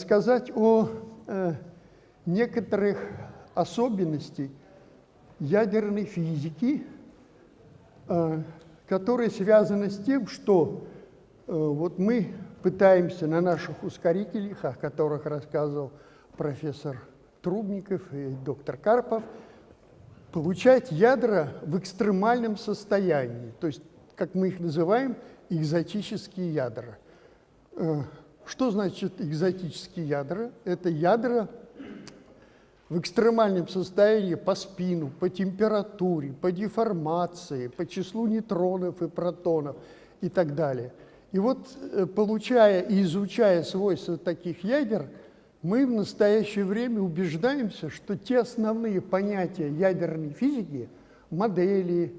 рассказать о э, некоторых особенностях ядерной физики, э, которые связаны с тем, что э, вот мы пытаемся на наших ускорителях, о которых рассказывал профессор Трубников и доктор Карпов, получать ядра в экстремальном состоянии, то есть, как мы их называем, экзотические ядра. Что значит экзотические ядра? Это ядра в экстремальном состоянии по спину, по температуре, по деформации, по числу нейтронов и протонов и так далее. И вот, э, получая и изучая свойства таких ядер, мы в настоящее время убеждаемся, что те основные понятия ядерной физики, модели,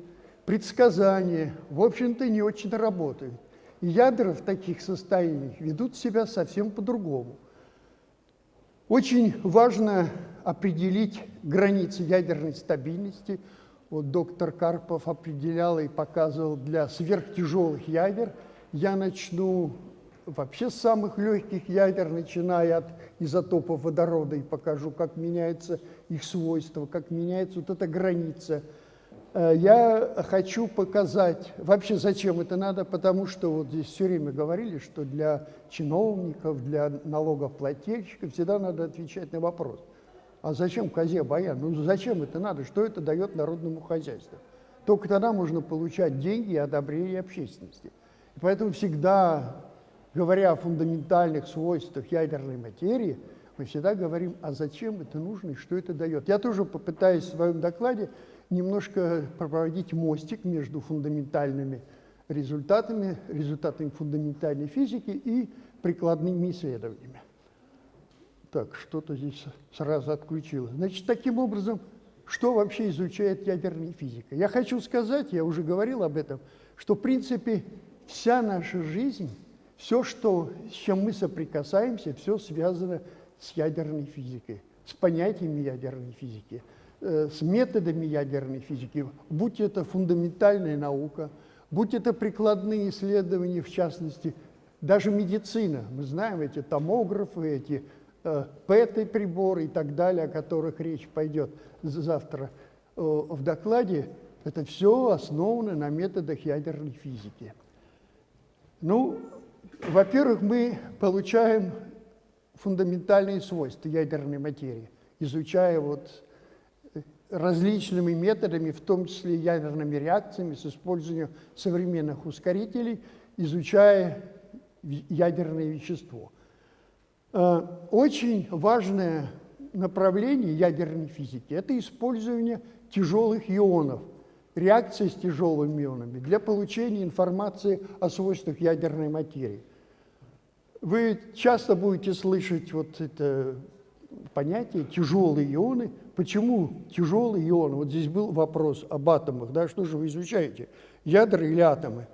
предсказания, в общем-то, не очень работают. И ядра в таких состояниях ведут себя совсем по-другому. Очень важно определить границы ядерной стабильности. Вот доктор Карпов определял и показывал для сверхтяжелых ядер. Я начну вообще с самых легких ядер, начиная от изотопов водорода, и покажу, как меняются их свойства, как меняется вот эта граница. Э, я хочу показать, вообще зачем это надо, потому что вот здесь все время говорили, что для чиновников, для налогоплательщиков всегда надо отвечать на вопрос. А зачем козе баян? Ну зачем это надо? Что это дает народному хозяйству? Только тогда можно получать деньги и одобрение общественности. И поэтому всегда говоря о фундаментальных свойствах ядерной материи, мы всегда говорим, а зачем это нужно и что это дает. Я тоже попытаюсь в своем докладе немножко проводить мостик между фундаментальными результатами, результатами фундаментальной физики и прикладными исследованиями. Так, что-то здесь сразу отключилось. Значит, таким образом, что вообще изучает ядерная физика? Я хочу сказать, я уже говорил об этом, что, в принципе, вся наша жизнь все, что, с чем мы соприкасаемся, все связано с ядерной физикой, с понятиями ядерной физики, с методами ядерной физики, будь это фундаментальная наука, будь это прикладные исследования, в частности, даже медицина. Мы знаем эти томографы, эти э, ПЭТ-приборы и так далее, о которых речь пойдет завтра э, в докладе. Это все основано на методах ядерной физики. Ну, во-первых, мы получаем фундаментальные свойства ядерной материи, изучая вот э, различными методами, в том числе ядерными реакциями, с использованием современных ускорителей, изучая ядерное вещество. Э, очень важное направление ядерной физики – это использование тяжелых ионов – реакции с тяжелыми ионами для получения информации о свойствах ядерной материи. Вы часто будете слышать вот это понятие тяжелые ионы. Почему тяжелые ионы? Вот здесь был вопрос об атомах. Да? Что же вы изучаете? Ядра или атомы?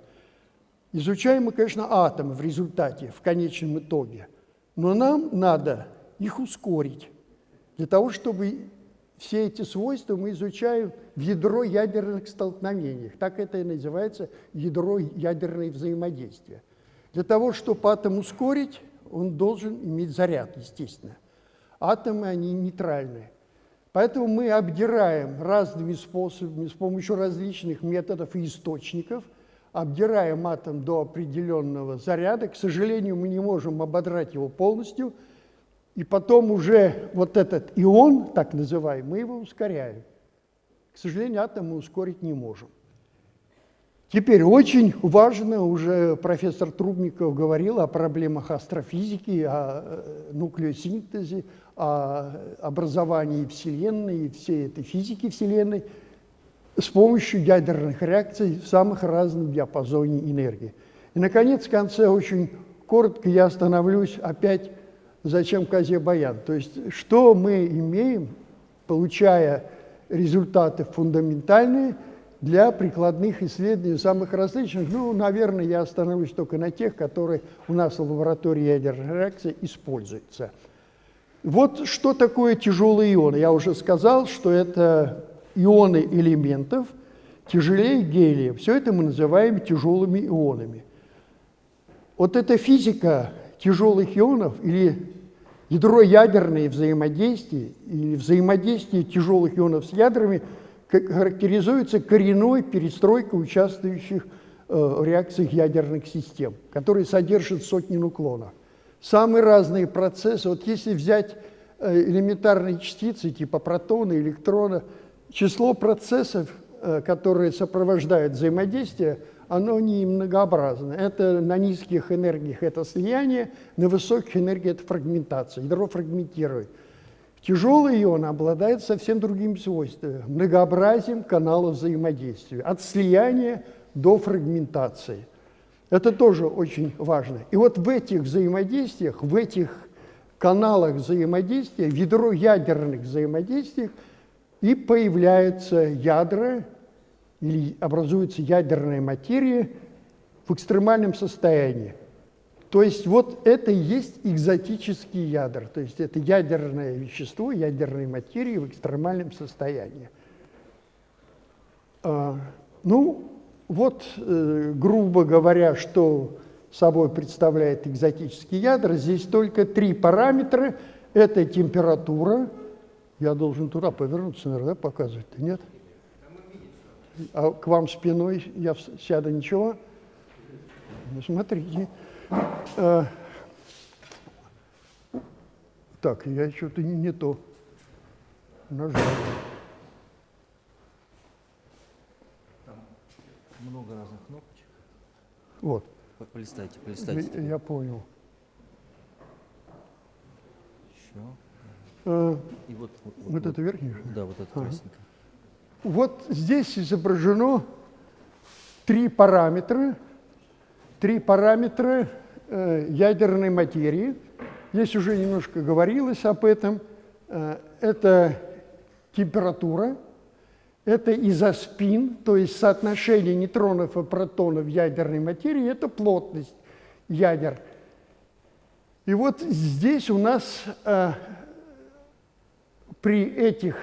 Изучаем мы, конечно, атомы в результате, в конечном итоге. Но нам надо их ускорить для того, чтобы все эти свойства мы изучаем в ядро ядерных столкновениях. Так это и называется ядро ядерное взаимодействие. Для того, чтобы атом ускорить, он должен иметь заряд, естественно. Атомы, они нейтральные. Поэтому мы обдираем разными способами, с помощью различных методов и источников, обдираем атом до определенного заряда. К сожалению, мы не можем ободрать его полностью – и потом уже вот этот ион, так называемый, мы его ускоряем. К сожалению, атом мы ускорить не можем. Теперь очень важно, уже профессор Трубников говорил о проблемах астрофизики, о э, нуклеосинтезе, о образовании Вселенной и всей этой физики Вселенной с помощью ядерных реакций в самых разных диапазоне энергии. И, наконец, в конце очень коротко я остановлюсь опять зачем козе баян. То есть что мы имеем, получая результаты фундаментальные для прикладных исследований самых различных. Ну, наверное, я остановлюсь только на тех, которые у нас в лаборатории ядерной реакции используются. Вот что такое тяжелые ионы. Я уже сказал, что это ионы элементов тяжелее гелия. Все это мы называем тяжелыми ионами. Вот эта физика тяжелых ионов или Ядро ядерное взаимодействие или взаимодействие тяжелых ионов с ядрами характеризуется коренной перестройкой участвующих э, в реакциях ядерных систем, которые содержат сотни нуклонов. Самые разные процессы, вот если взять э, элементарные частицы типа протона, электрона, число процессов, э, которые сопровождают взаимодействие – оно не многообразно. Это на низких энергиях это слияние, на высоких энергиях это фрагментация, ядро фрагментирует. Тяжелый ион обладает совсем другими свойствами, многообразием каналов взаимодействия, от слияния до фрагментации. Это тоже очень важно. И вот в этих взаимодействиях, в этих каналах взаимодействия, в ядро ядерных взаимодействиях и появляются ядра или образуется ядерная материя в экстремальном состоянии. То есть вот это и есть экзотический ядер, то есть это ядерное вещество, ядерная материя в экстремальном состоянии. А, ну, вот, э, грубо говоря, что собой представляет экзотический ядер. Здесь только три параметра. Это температура. Я должен туда повернуться, наверное, показывать нет? а к вам спиной я сяду, ничего? Ну, смотрите. А, так, я что-то не, не то нажал. Много разных кнопочек. Вот. Полистайте, полистайте. Я, я понял. Еще. А, И вот, вот, вот, вот, это верхний? Да, вот это Ага. красненькое. Вот здесь изображено три параметра, три параметра э, ядерной материи. Здесь уже немножко говорилось об этом. Э, это температура, это изоспин, то есть соотношение нейтронов и протонов в ядерной материи, это плотность ядер. И вот здесь у нас э, при этих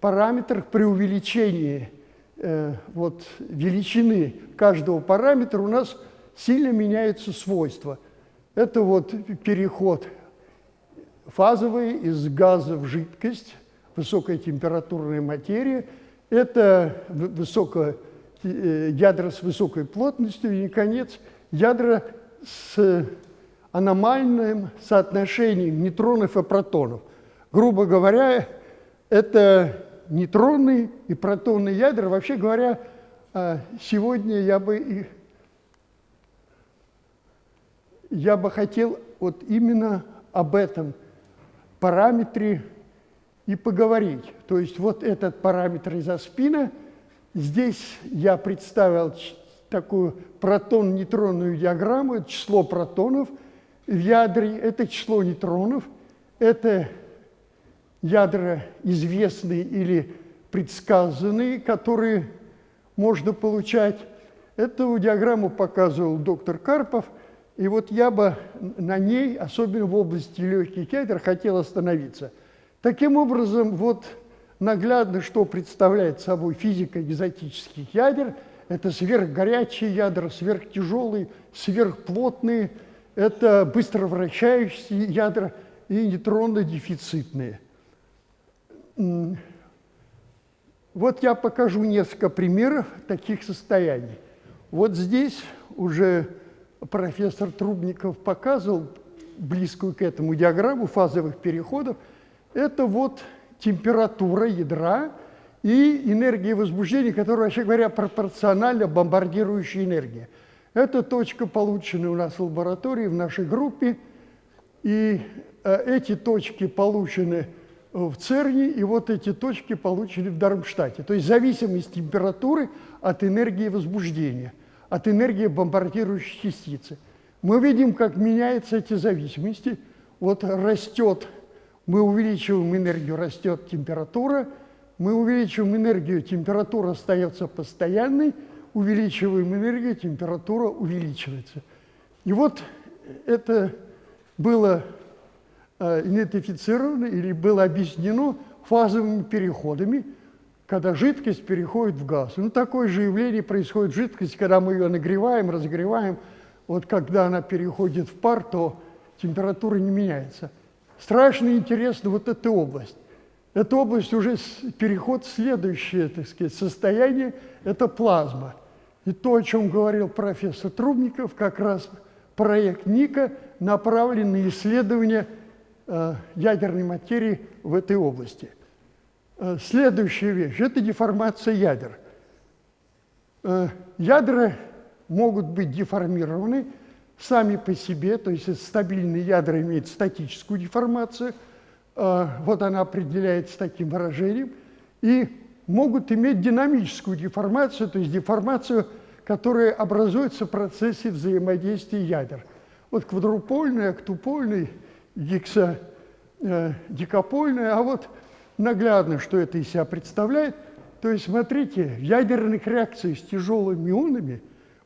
параметрах, при увеличении э, вот, величины каждого параметра у нас сильно меняются свойства. Это вот переход фазовый из газа в жидкость, высокая температурная материя. Это высокое, э, ядра с высокой плотностью и, наконец, ядра с аномальным соотношением нейтронов и протонов. Грубо говоря, это нейтронные и протонные ядра. Вообще говоря, а, сегодня я бы, я бы хотел вот именно об этом параметре и поговорить. То есть вот этот параметр изоспина, здесь я представил такую протон-нейтронную диаграмму, это число протонов в ядре, это число нейтронов, это ядра известные или предсказанные, которые можно получать. Эту диаграмму показывал доктор Карпов, и вот я бы на ней, особенно в области легких ядер, хотел остановиться. Таким образом, вот наглядно, что представляет собой физика экзотических ядер. Это сверхгорячие ядра, сверхтяжелые, сверхплотные, это быстро вращающиеся ядра и нейтронно-дефицитные. Вот я покажу несколько примеров таких состояний. Вот здесь уже профессор Трубников показывал близкую к этому диаграмму фазовых переходов. Это вот температура ядра и энергия возбуждения, которая, вообще говоря, пропорциональна бомбардирующей энергии. Это точка, полученная у нас в лаборатории, в нашей группе. И э, эти точки получены в ЦЕРНе, и вот эти точки получили в Дармштадте. То есть зависимость температуры от энергии возбуждения, от энергии бомбардирующей частицы. Мы видим, как меняются эти зависимости. Вот растет, мы увеличиваем энергию, растет температура, мы увеличиваем энергию, температура остается постоянной, увеличиваем энергию, температура увеличивается. И вот это было Э, идентифицировано или было объяснено фазовыми переходами, когда жидкость переходит в газ. Ну, такое же явление происходит в жидкости, когда мы ее нагреваем, разогреваем. Вот когда она переходит в пар, то температура не меняется. Страшно интересна вот эта область. Эта область уже переход в следующее, так сказать, состояние – это плазма. И то, о чем говорил профессор Трубников, как раз проект НИКа направлен на исследование э, ядерной материи в этой области. Э, следующая вещь – это деформация ядер. Э, ядра могут быть деформированы сами по себе, то есть стабильные ядра имеют статическую деформацию – Э, вот она определяется таким выражением, и могут иметь динамическую деформацию, то есть деформацию, которая образуется в процессе взаимодействия ядер. Вот квадрупольная, октупольная, гекса, э, дикопольная, а вот наглядно, что это из себя представляет. То есть, смотрите, в ядерных реакциях с тяжелыми ионами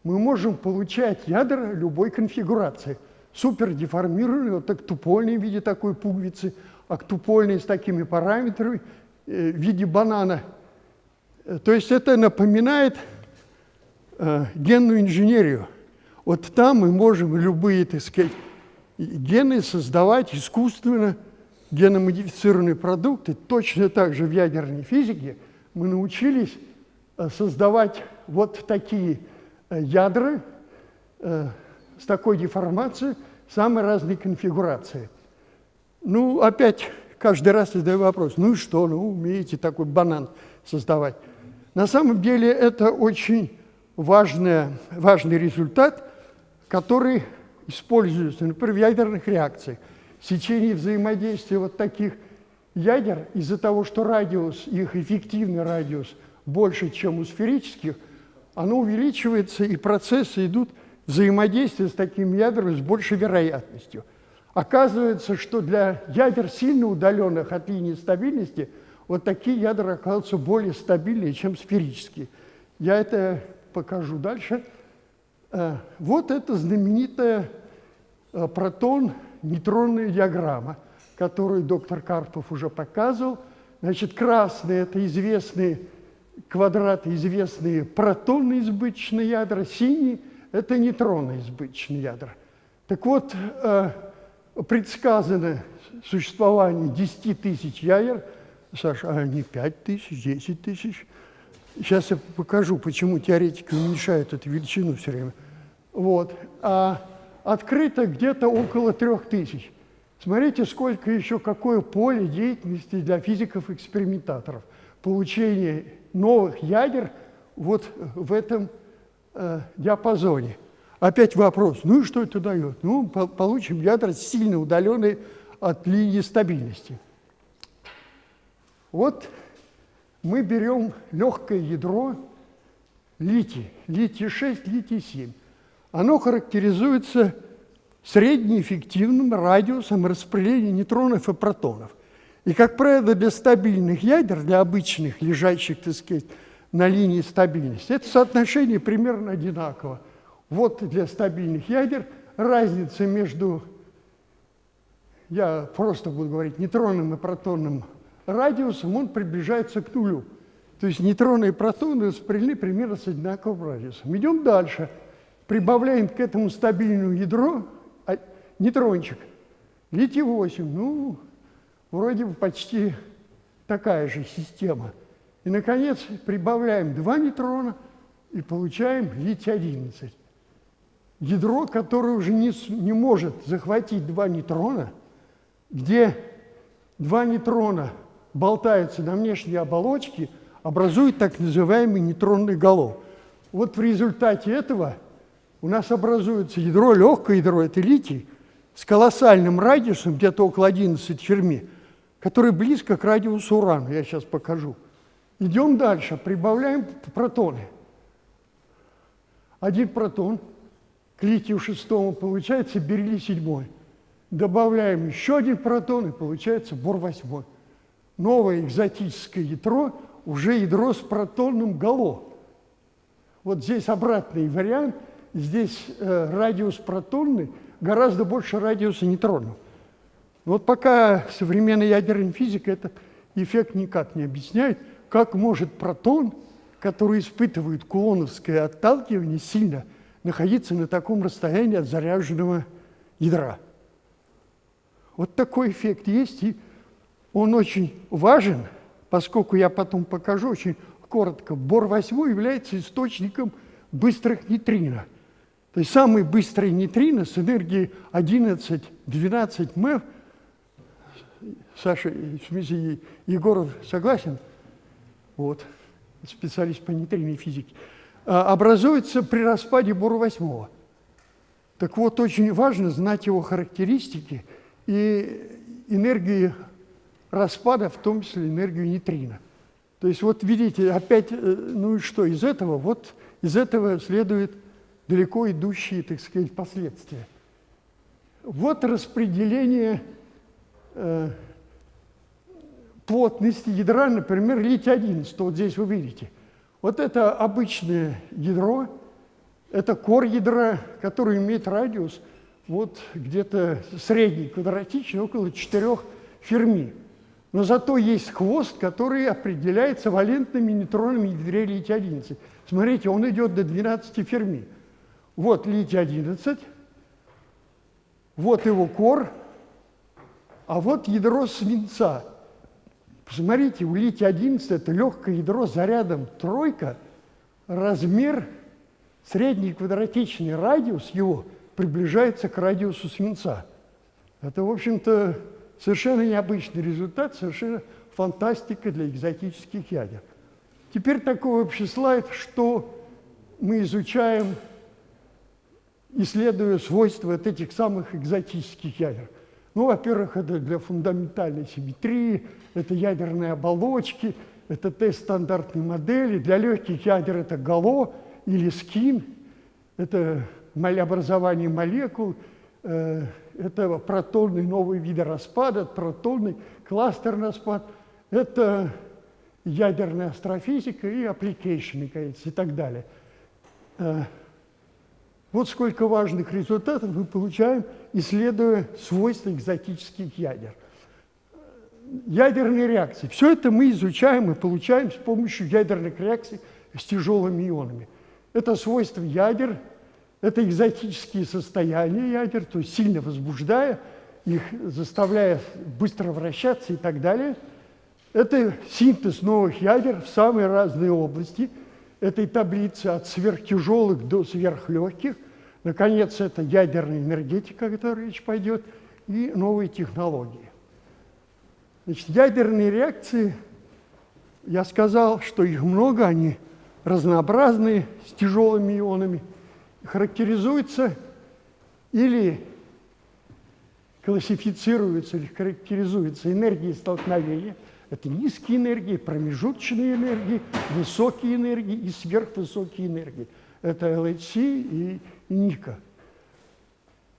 мы можем получать ядра любой конфигурации. Супердеформированные, вот так тупольные в виде такой пуговицы – октупольный с такими параметрами э, в виде банана. Э, то есть это напоминает э, генную инженерию. Вот там мы можем любые, так сказать, гены создавать искусственно, геномодифицированные продукты. Точно так же в ядерной физике мы научились создавать вот такие ядра с такой деформацией, самой разной конфигурации – ну, опять каждый раз задаю вопрос, ну и что, ну, умеете такой банан создавать. На самом деле это очень важный, важный результат, который используется, например, в ядерных реакциях. В течение взаимодействия вот таких ядер, из-за того, что радиус, их эффективный радиус больше, чем у сферических, оно увеличивается, и процессы идут взаимодействия с таким ядром с большей вероятностью – Оказывается, что для ядер, сильно удаленных от линии стабильности, вот такие ядра оказываются более стабильные, чем сферические. Я это покажу дальше. Э, вот это знаменитая э, протон-нейтронная диаграмма, которую доктор Карпов уже показывал. Значит, красные – это известные квадраты, известные протонные избыточные ядра, синие – это нейтронные избыточные ядра. Так вот, э, предсказано существование 10 тысяч ядер, Саша, а не 5 тысяч, 10 тысяч. Сейчас я покажу, почему теоретики уменьшают эту величину все время. Вот. А открыто где-то около 3 тысяч. Смотрите, сколько еще, какое поле деятельности для физиков-экспериментаторов. Получение новых ядер вот в этом э, диапазоне – Опять вопрос, ну и что это дает? Ну, получим ядра сильно удаленные от линии стабильности. Вот мы берем легкое ядро литий, литий-6, литий-7. Оно характеризуется среднеэффективным радиусом распределения нейтронов и протонов. И, как правило, для стабильных ядер, для обычных, лежащих, так сказать, на линии стабильности, это соотношение примерно одинаково. Вот для стабильных ядер разница между, я просто буду говорить, нейтронным и протонным радиусом, он приближается к нулю. То есть нейтроны и протоны распределены примерно с одинаковым радиусом. Идем дальше. Прибавляем к этому стабильному ядро а, нейтрончик. Литий-8, ну, вроде бы почти такая же система. И, наконец, прибавляем два нейтрона и получаем литий-11 ядро, которое уже не, не может захватить два нейтрона, где два нейтрона болтаются на внешней оболочке, образует так называемый нейтронный голов. Вот в результате этого у нас образуется ядро, легкое ядро, это литий, с колоссальным радиусом, где-то около 11 ферми, который близко к радиусу урана, я сейчас покажу. Идем дальше, прибавляем протоны. Один протон – к литию шестому получается бериллий седьмой. Добавляем еще один протон, и получается бор восьмой. Новое экзотическое ядро, уже ядро с протонным гало. Вот здесь обратный вариант, здесь э, радиус протонный гораздо больше радиуса нейтронов. Вот пока современная ядерная физика этот эффект никак не объясняет, как может протон, который испытывает кулоновское отталкивание сильно – находиться на таком расстоянии от заряженного ядра. Вот такой эффект есть, и он очень важен, поскольку я потом покажу очень коротко. Бор-8 является источником быстрых нейтрино. То есть самый быстрый нейтрино с энергией 11-12 МЭФ, Саша, в смысле, Егоров согласен? Вот, специалист по нейтринной физике. А, образуется при распаде Бора-8. Так вот, очень важно знать его характеристики и энергии распада, в том числе энергию нейтрино. То есть вот видите, опять, э, ну и что из этого? Вот из этого следует далеко идущие, так сказать, последствия. Вот распределение э, плотности ядра, например, литий-11, вот здесь вы видите – вот это обычное ядро, это кор ядра, который имеет радиус вот где-то средний, квадратичный, около 4 ферми. Но зато есть хвост, который определяется валентными нейтронами ядре литий-11. Смотрите, он идет до 12 ферми. Вот литий-11, вот его кор, а вот ядро свинца – Посмотрите, у литий-11 это легкое ядро зарядом тройка, размер, средний квадратичный радиус его приближается к радиусу свинца. Это, в общем-то, совершенно необычный результат, совершенно фантастика для экзотических ядер. Теперь такой общий слайд, что мы изучаем, исследуя свойства вот этих самых экзотических ядер. Ну, во-первых, это для фундаментальной симметрии, это ядерные оболочки, это тест стандартной модели. Для легких ядер это ГАЛО или СКИН, это образование молекул, э, это протонный новый вид распада, протонный кластерный распад, это ядерная астрофизика и application, и так далее. Вот сколько важных результатов мы получаем, исследуя свойства экзотических ядер. Ядерные реакции. Все это мы изучаем и получаем с помощью ядерных реакций с тяжелыми ионами. Это свойства ядер, это экзотические состояния ядер, то есть сильно возбуждая их, заставляя быстро вращаться и так далее. Это синтез новых ядер в самые разные области – этой таблицы от сверхтяжелых до сверхлегких. Наконец, это ядерная энергетика, о которой речь пойдет, и новые технологии. Значит, ядерные реакции, я сказал, что их много, они разнообразные, с тяжелыми ионами, характеризуются или классифицируются, или характеризуются энергией столкновения – это низкие энергии, промежуточные энергии, высокие энергии и сверхвысокие энергии. Это LHC и, Ника.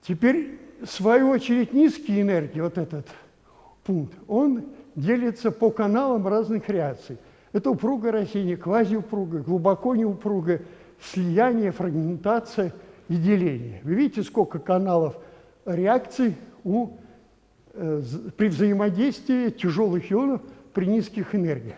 Теперь, в свою очередь, низкие энергии, вот этот пункт, он делится по каналам разных реакций. Это упругое растение, квазиупругое, глубоко неупругое, слияние, фрагментация и деление. Вы видите, сколько каналов реакций у, э, при взаимодействии тяжелых ионов – при низких энергиях.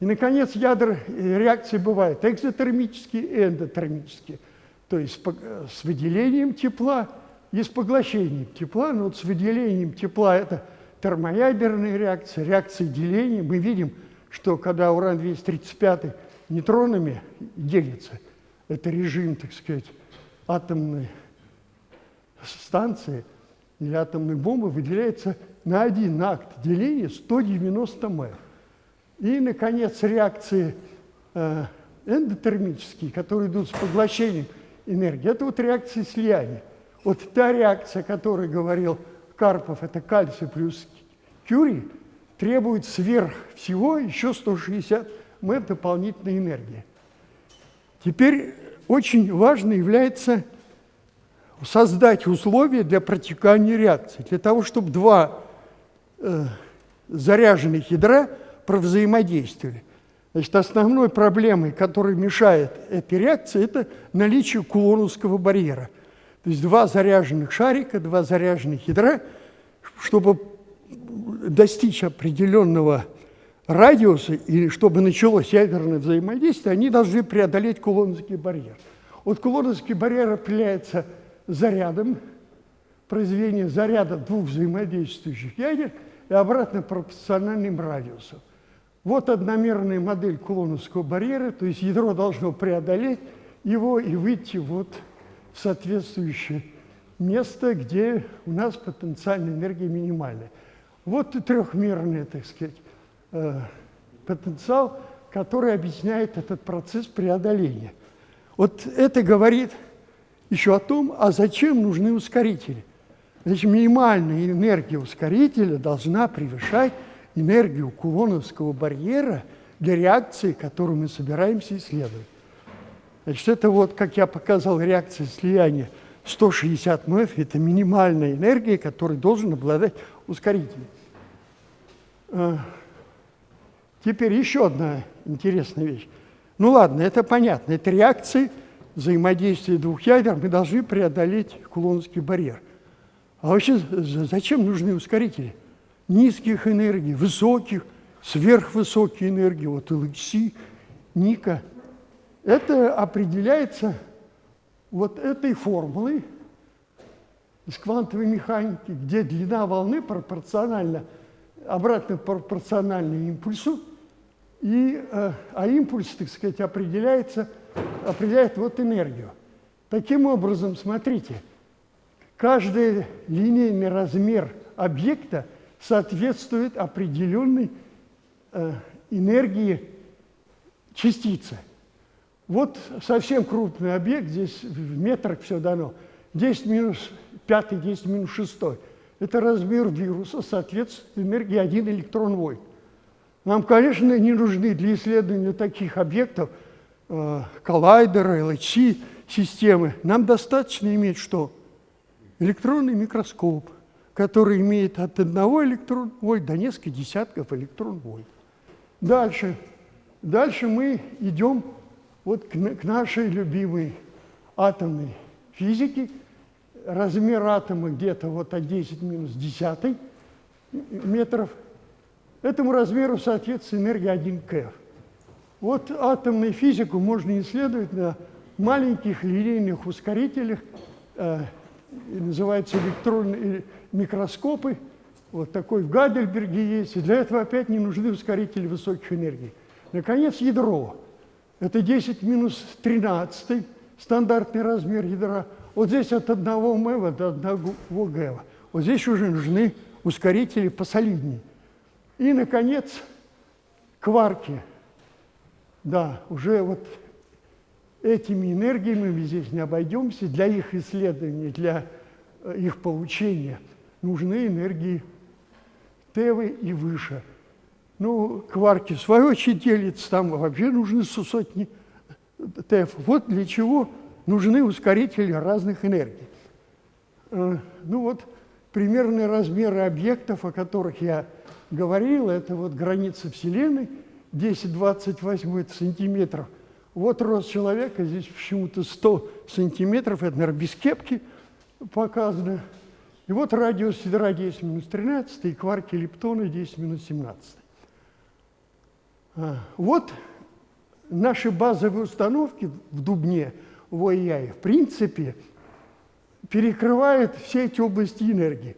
И, наконец, ядра э, реакции бывают экзотермические и эндотермические, то есть с выделением тепла и с поглощением тепла. Но вот с выделением тепла это термоядерная реакция, реакция деления. Мы видим, что когда уран-235 нейтронами делится, это режим, так сказать, атомной станции или атомной бомбы, выделяется на один акт деления 190 м. И, наконец, реакции э, эндотермические, которые идут с поглощением энергии, это вот реакции слияния. Вот та реакция, о которой говорил Карпов, это кальций плюс кюрий, требует сверх всего еще 160 м дополнительной энергии. Теперь очень важно является создать условия для протекания реакции, для того, чтобы два заряженных ядра провзаимодействовали. Значит, основной проблемой, которая мешает этой реакции, это наличие кулоновского барьера. То есть два заряженных шарика, два заряженных ядра, чтобы достичь определенного радиуса и чтобы началось ядерное взаимодействие, они должны преодолеть кулоновский барьер. Вот кулоновский барьер определяется зарядом произведения заряда двух взаимодействующих ядер и обратно пропорциональным радиусом. Вот одномерная модель кулоновского барьера, то есть ядро должно преодолеть его и выйти вот в соответствующее место, где у нас потенциальная энергия минимальная. Вот и трехмерный, так сказать, э, потенциал, который объясняет этот процесс преодоления. Вот это говорит еще о том, а зачем нужны ускорители. Значит, минимальная энергия ускорителя должна превышать энергию кулоновского барьера для реакции, которую мы собираемся исследовать. Значит, это вот, как я показал, реакция слияния 160 МФ – это минимальная энергия, которой должен обладать ускоритель. А, теперь еще одна интересная вещь. Ну ладно, это понятно. Это реакции взаимодействия двух ядер. Мы должны преодолеть кулоновский барьер. А вообще зачем нужны ускорители? Низких энергий, высоких, сверхвысокие энергии, вот LHC, Ника – это определяется вот этой формулой из квантовой механики, где длина волны пропорциональна, обратно пропорциональна импульсу, и, э, а импульс, так сказать, определяется, определяет вот энергию. Таким образом, смотрите, каждый линейный размер объекта соответствует определенной э, энергии частицы. Вот совсем крупный объект, здесь в метрах все дано, 10 минус 5, 10 минус 6. Это размер вируса, соответствует энергии 1 электрон вольт. Нам, конечно, не нужны для исследования таких объектов э, коллайдеры, LHC системы. Нам достаточно иметь что? Электронный микроскоп, который имеет от одного электрон вольт до нескольких десятков электрон вольт. Дальше. Дальше мы идем вот к, к нашей любимой атомной физике размер атома где-то вот от 10 минус 10 метров. Этому размеру соответствует энергия 1 КФ. Вот атомную физику можно исследовать на маленьких линейных ускорителях, э, называются электронные микроскопы. Вот такой в Гадельберге есть. И для этого опять не нужны ускорители высоких энергий. Наконец, ядро. Это 10 минус 13, стандартный размер ядра. Вот здесь от 1 МЭВа до 1 ГЭВа. Вот здесь уже нужны ускорители посолиднее. И, наконец, кварки. Да, уже вот этими энергиями мы здесь не обойдемся. Для их исследования, для э, их получения нужны энергии ТЭВы и выше – ну, кварки в свою очередь делятся, там вообще нужны сотни ТЭФ. Вот для чего нужны ускорители разных энергий. Э, ну вот, примерные размеры объектов, о которых я говорил, это вот граница Вселенной, 10-28 это сантиметров. Вот рост человека, здесь почему-то 100 сантиметров, это, наверное, без кепки показано. И вот радиус ядра 10 минус 13, и кварки лептона 10 минус 17. А, вот наши базовые установки в Дубне, в ОИАе, в принципе, перекрывают все эти области энергии.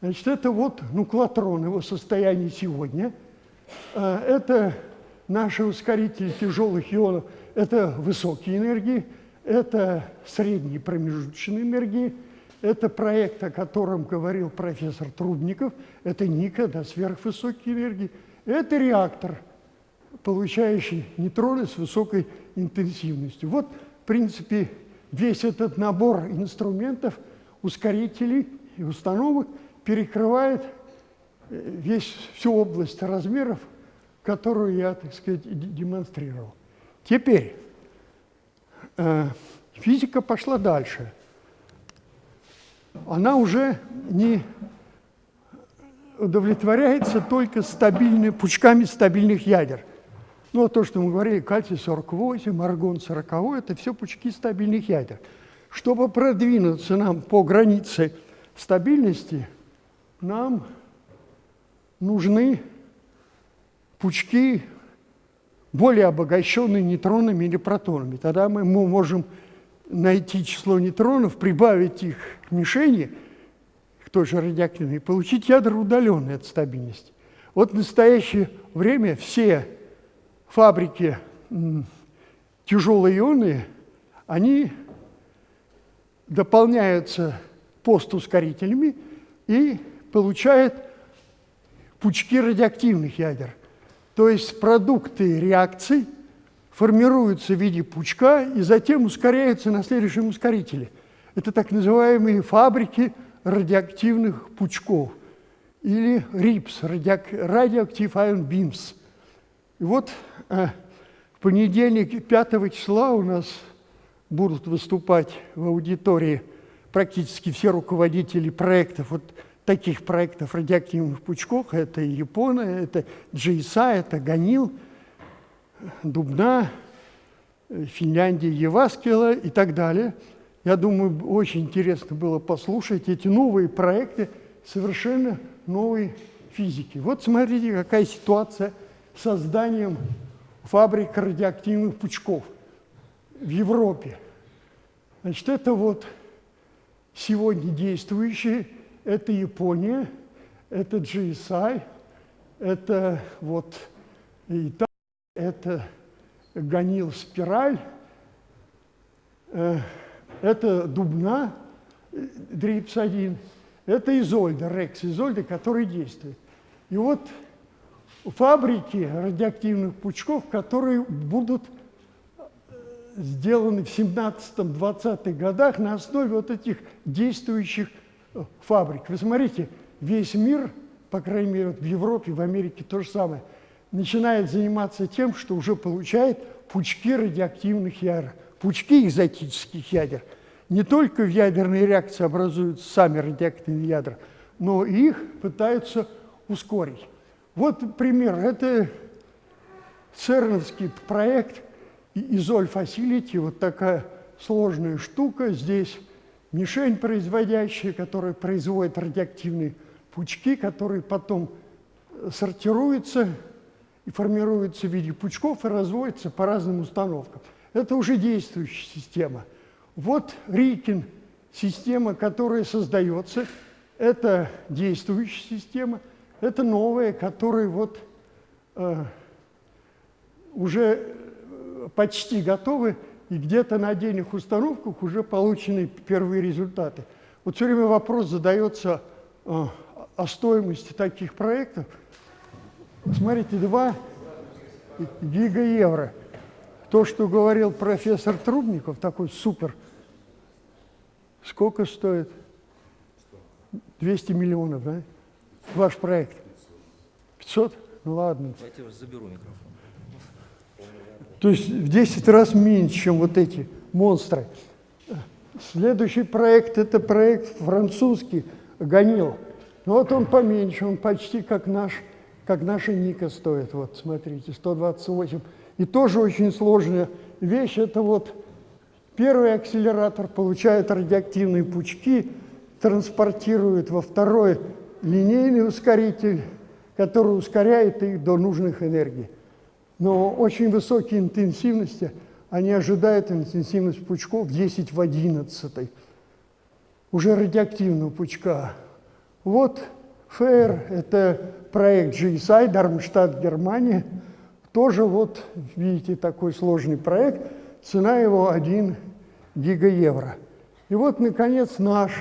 Значит, это вот нуклатрон, его состояние сегодня. А, это наши ускорители тяжелых ионов, это высокие энергии, это средние промежуточные энергии, это проект, о котором говорил профессор Трубников, это Ника, да, сверхвысокие энергии, это реактор – получающий нейтроны с высокой интенсивностью. Вот, в принципе, весь этот набор инструментов, ускорителей и установок перекрывает э, весь, всю область размеров, которую я, так сказать, демонстрировал. Теперь э, физика пошла дальше. Она уже не удовлетворяется только стабильными, пучками стабильных ядер. Ну, а то, что мы говорили, кальций-48, аргон-40, это все пучки стабильных ядер. Чтобы продвинуться нам по границе стабильности, нам нужны пучки, более обогащенные нейтронами или протонами. Тогда мы можем найти число нейтронов, прибавить их к мишени тоже радиоактивные, получить ядра удаленные от стабильности. Вот в настоящее время все фабрики тяжелые ионы, они дополняются постускорителями и получают пучки радиоактивных ядер. То есть продукты реакций формируются в виде пучка и затем ускоряются на следующем ускорителе. Это так называемые фабрики радиоактивных пучков или RIPS, Radioactive Ion Beams. И вот э, в понедельник, 5 числа у нас будут выступать в аудитории практически все руководители проектов, вот таких проектов радиоактивных пучков. Это Япона, это GSA, это Ганил, Дубна, Финляндия, Еваскила и так далее. Я думаю, очень интересно было послушать эти новые проекты совершенно новой физики. Вот смотрите, какая ситуация с созданием фабрик радиоактивных пучков в Европе. Значит, это вот сегодня действующие, это Япония, это GSI, это вот Италия, это Ганил Спираль, э, это Дубна, DRIBs-1, это Изольда, Рекс Изольда, который действует. И вот фабрики радиоактивных пучков, которые будут сделаны в 17-20-х годах на основе вот этих действующих э, фабрик. Вы смотрите, весь мир, по крайней мере, в Европе, в Америке то же самое, начинает заниматься тем, что уже получает пучки радиоактивных ядер, пучки экзотических ядер. Не только в ядерной реакции образуются сами радиоактивные ядра, но и их пытаются ускорить. Вот пример. Это ЦЕРНовский проект – Изоль Facility, вот такая сложная штука. Здесь мишень производящая, которая производит радиоактивные пучки, которые потом э, сортируются и формируются в виде пучков и разводятся по разным установкам. Это уже действующая система. Вот Рикин, система, которая создается, это действующая система, это новая, которая вот э, уже почти готовы, и где-то на отдельных установках уже получены первые результаты. Вот все время вопрос задается э, о стоимости таких проектов. Смотрите, 2 гигаевро. То, что говорил профессор Трубников, такой супер, сколько стоит? 200 миллионов, да? Ваш проект? 500? Ну ладно. Давайте я заберу микрофон. То есть в 10 раз меньше, чем вот эти монстры. Следующий проект – это проект французский «Ганил». Ну вот он поменьше, он почти как наш, как наша Ника стоит. Вот, смотрите, 128. И тоже очень сложная вещь – это вот первый акселератор получает радиоактивные пучки, транспортирует во второй линейный ускоритель, который ускоряет их до нужных энергий но очень высокие интенсивности, они ожидают интенсивность пучков 10 в 11, уже радиоактивного пучка. Вот ФЭР, это проект GSI, Дармштадт, Германия, тоже вот, видите, такой сложный проект, цена его 1 гигаевро. И вот, наконец, наш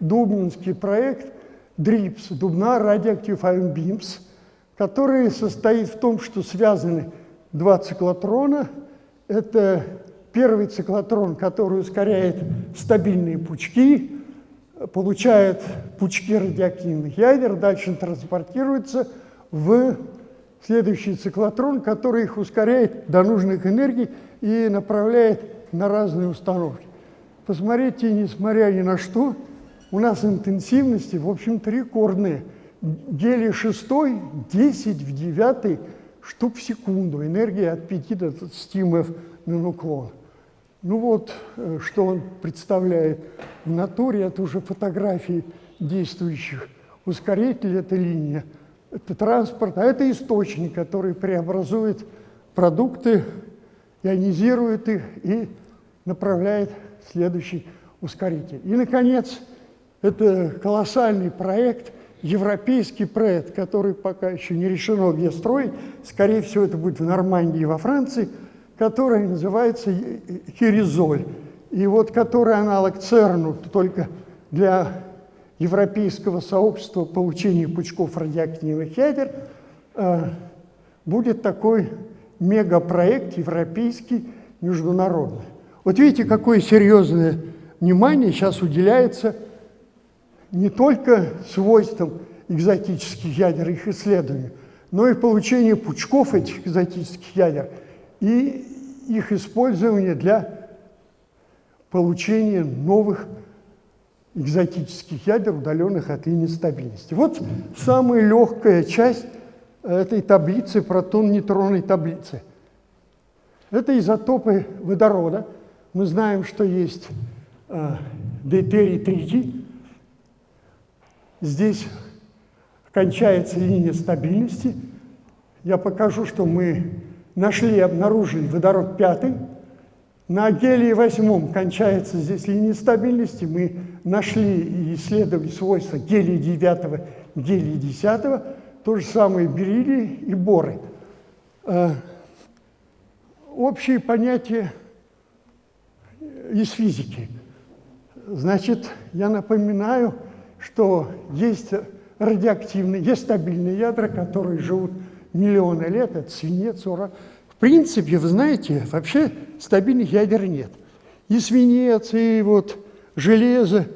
дубнинский проект DRIPS, Дубна Radioactive Ion Beams, который состоит в том, что связаны два циклотрона. Это первый циклотрон, который ускоряет стабильные пучки, получает пучки радиоактивных ядер, дальше транспортируется в следующий циклотрон, который их ускоряет до нужных энергий и направляет на разные установки. Посмотрите, несмотря ни на что, у нас интенсивности, в общем-то, рекордные. Гелий 6, 10 в 9 штук в секунду, энергия от 5 до 20 МФ на нуклон. Ну вот, э, что он представляет в натуре, это уже фотографии действующих ускорителей, это линия, это транспорт, а это источник, который преобразует продукты, ионизирует их и направляет следующий ускоритель. И, наконец, Это колоссальный проект, европейский проект, который пока еще не решено, где строить. Скорее всего, это будет в Нормандии, во Франции, который называется Хиризоль. И вот который аналог ЦЕРНу, только для европейского сообщества получения пучков радиоактивных ядер, э, будет такой мегапроект европейский, международный. Вот видите, какое серьезное внимание сейчас уделяется не только свойствам экзотических ядер, их исследованию, но и получению пучков этих экзотических ядер и их использование для получения новых экзотических ядер, удаленных от линии стабильности. Вот самая легкая часть этой таблицы, протон-нейтронной таблицы. Это изотопы водорода. Мы знаем, что есть э, дейтерий тритий. Здесь кончается линия стабильности. Я покажу, что мы нашли, обнаружили водород пятый. На гелии восьмом кончается здесь линия стабильности. Мы нашли и исследовали свойства гелия девятого, гелия десятого. То же самое бериллии и боры. Э, общие понятия из физики. Значит, я напоминаю, что есть радиоактивные, есть стабильные ядра, которые живут миллионы лет, это свинец, уран. В принципе, вы знаете, вообще стабильных ядер нет. И свинец, и вот железо,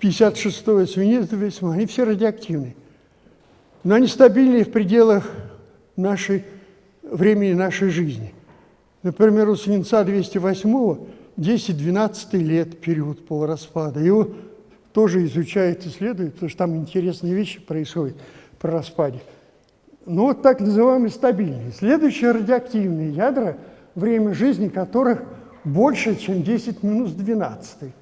56-е свинец, они все радиоактивные но они стабильны в пределах нашей, времени нашей жизни. Например, у свинца 208 10-12 лет период полураспада. Его тоже изучают, исследуют, потому что там интересные вещи происходят при распаде. Ну вот так называемые стабильные. Следующие радиоактивные ядра, время жизни которых больше, чем 10 минус 12.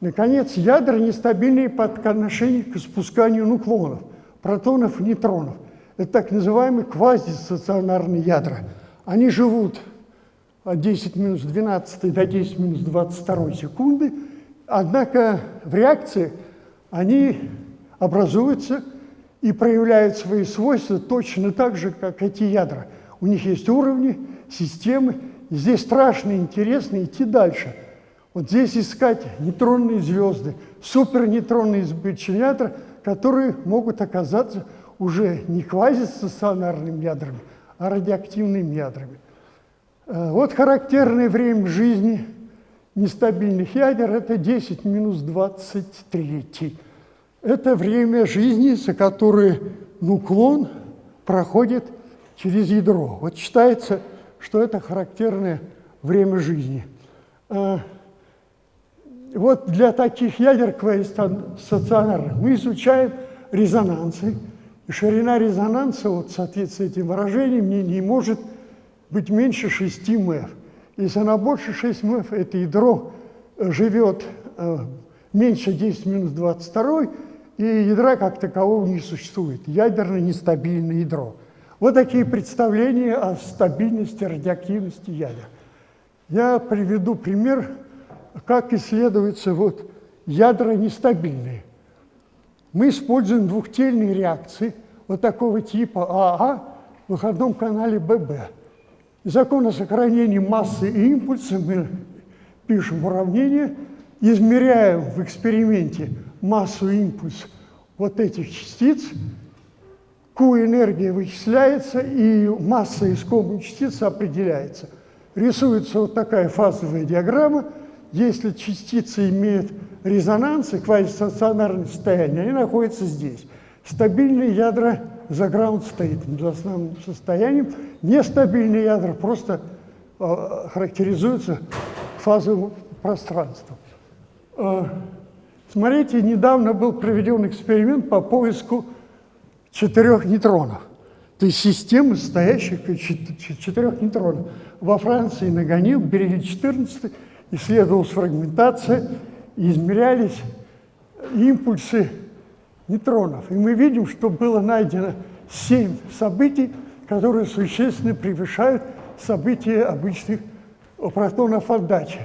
Наконец, ядра нестабильные по отношению к спусканию нуклонов – протонов и нейтронов. Это так называемые квазистационарные ядра. Они живут от 10 минус 12 до 10 минус 22 секунды, однако в реакции они образуются и проявляют свои свойства точно так же, как эти ядра. У них есть уровни, системы, и здесь страшно интересно идти дальше. Вот здесь искать нейтронные звезды, супернейтронные избыточные ядра – которые могут оказаться уже не квазистационарными ядрами, а радиоактивными ядрами. Э, вот характерное время жизни нестабильных ядер – это 10 минус 23. Это время жизни, за которое нуклон проходит через ядро. Вот считается, что это характерное время жизни. Э, вот для таких ядер стационарных мы изучаем резонансы. И ширина резонанса, вот в с этим выражением, не, не может быть меньше 6 МФ. Она больше 6 МФ, это ядро живет э, меньше 10 минус 22, и ядра как такового не существует. Ядерное нестабильное ядро. Вот такие представления о стабильности, радиоактивности ядер. Я приведу пример как исследуются вот ядра нестабильные. Мы используем двухтельные реакции вот такого типа АА в выходном канале ББ. Закон о сохранении массы и импульса мы пишем уравнение, измеряем в эксперименте массу и импульс вот этих частиц, Q энергия вычисляется, и масса искомой частицы определяется. Рисуется вот такая фазовая диаграмма – если частицы имеют резонанс и квазистационарное состояние, они находятся здесь. Стабильные ядра за ground state, за основным состоянием. Нестабильные ядра просто э, характеризуются фазовым пространством. Э, смотрите, недавно был проведен эксперимент по поиску четырех нейтронов. То есть системы, состоящих из четырех нейтронов. Во Франции на Ганил берегли 14 исследовалась фрагментация, измерялись импульсы нейтронов. И мы видим, что было найдено семь событий, которые существенно превышают события обычных протонов отдачи.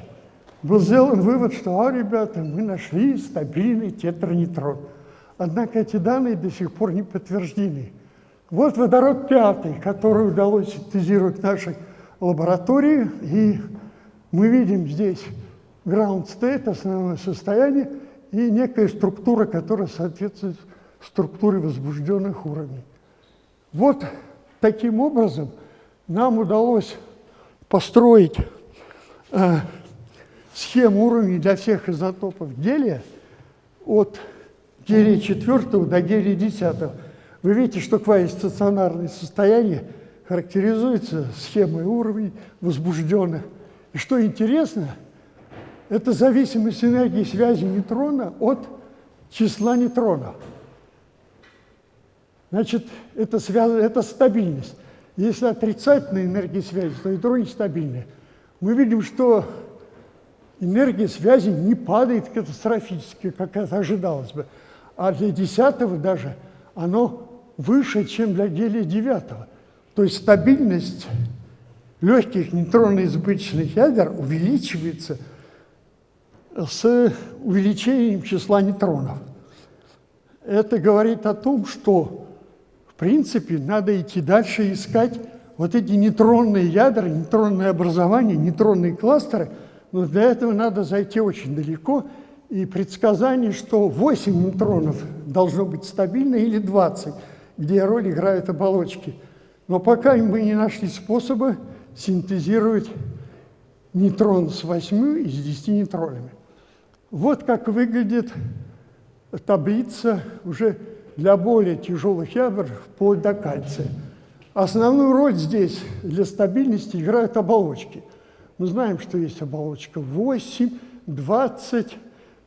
был сделан вывод, что, а, ребята, мы нашли стабильный тетранейтрон. Однако эти данные до сих пор не подтверждены. Вот водород пятый, который удалось синтезировать в нашей лаборатории, и мы видим здесь ground state, основное состояние, и некая структура, которая соответствует структуре возбужденных уровней. Вот таким образом нам удалось построить э, схему уровней для всех изотопов гелия от гелия 4 до гелия 10. Вы видите, что квазистационарное состояние характеризуется схемой уровней возбужденных. И что интересно, это зависимость энергии связи нейтрона от числа нейтронов. Значит, это, связано, это стабильность. Если отрицательная энергия связи, то ядро нестабильное. Мы видим, что энергия связи не падает катастрофически, как это ожидалось бы. А для десятого даже оно выше, чем для гелия девятого. То есть стабильность легких нейтронно-избыточных ядер увеличивается с увеличением числа нейтронов. Это говорит о том, что принципе, надо идти дальше искать вот эти нейтронные ядра, нейтронные образования, нейтронные кластеры. Но для этого надо зайти очень далеко. И предсказание, что 8 нейтронов должно быть стабильно или 20, где роль играют оболочки. Но пока мы не нашли способа синтезировать нейтрон с 8 и с 10 нейтронами. Вот как выглядит таблица уже для более тяжелых ядер вплоть до кальция. Основную роль здесь для стабильности играют оболочки. Мы знаем, что есть оболочка 8, 20,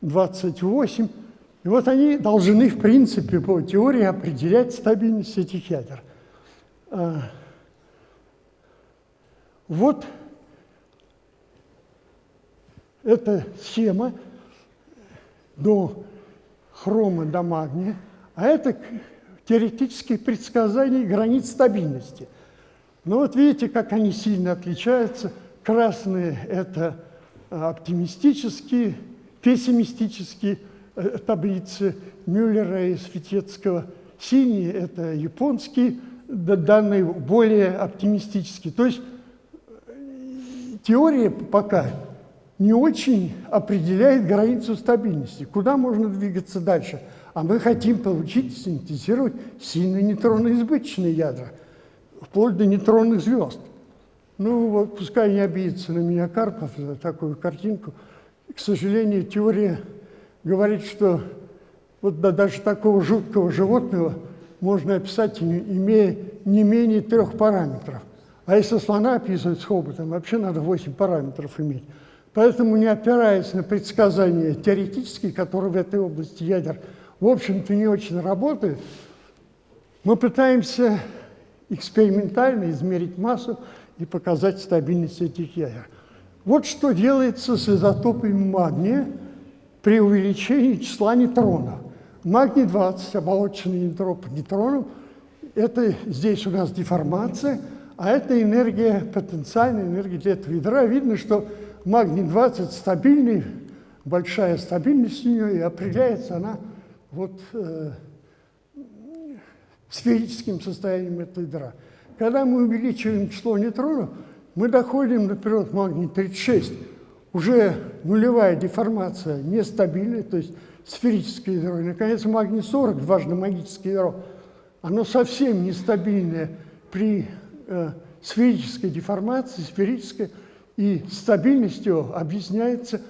28. И вот они должны, в принципе, по теории определять стабильность этих ядер. А, вот эта схема до хрома до магния. А это теоретические предсказания границ стабильности. Но вот видите, как они сильно отличаются. Красные – это а, оптимистические, пессимистические э, таблицы Мюллера и Светецкого. Синие – это японские данные, более оптимистические. То есть э, теория пока не очень определяет границу стабильности. Куда можно двигаться дальше – а мы хотим получить, синтезировать сильно нейтронно-избыточные ядра, вплоть до нейтронных звезд. Ну вот, пускай не обидится на меня Карпов за такую картинку. К сожалению, теория говорит, что вот да, даже такого жуткого животного можно описать, имея не менее трех параметров. А если слона описывать с хоботом, вообще надо 8 параметров иметь. Поэтому, не опираясь на предсказания теоретические, которые в этой области ядер в общем-то, не очень работает, мы пытаемся экспериментально измерить массу и показать стабильность этих ядер. Вот что делается с изотопами магния при увеличении числа нейтронов. Магний 20, оболоченный нейтроп нейтронов, это здесь у нас деформация, а это энергия, потенциальная энергия для этого ядра. Видно, что магний 20 стабильный, большая стабильность у нее, и определяется она вот э, сферическим состоянием этой ядра. Когда мы увеличиваем число нейтронов, мы доходим, например, к магний-36, уже нулевая деформация, нестабильная, то есть сферическое ядро. И, наконец, магний-40, дважды магическое ядро, оно совсем нестабильное при э, сферической деформации, сферической, и стабильностью объясняется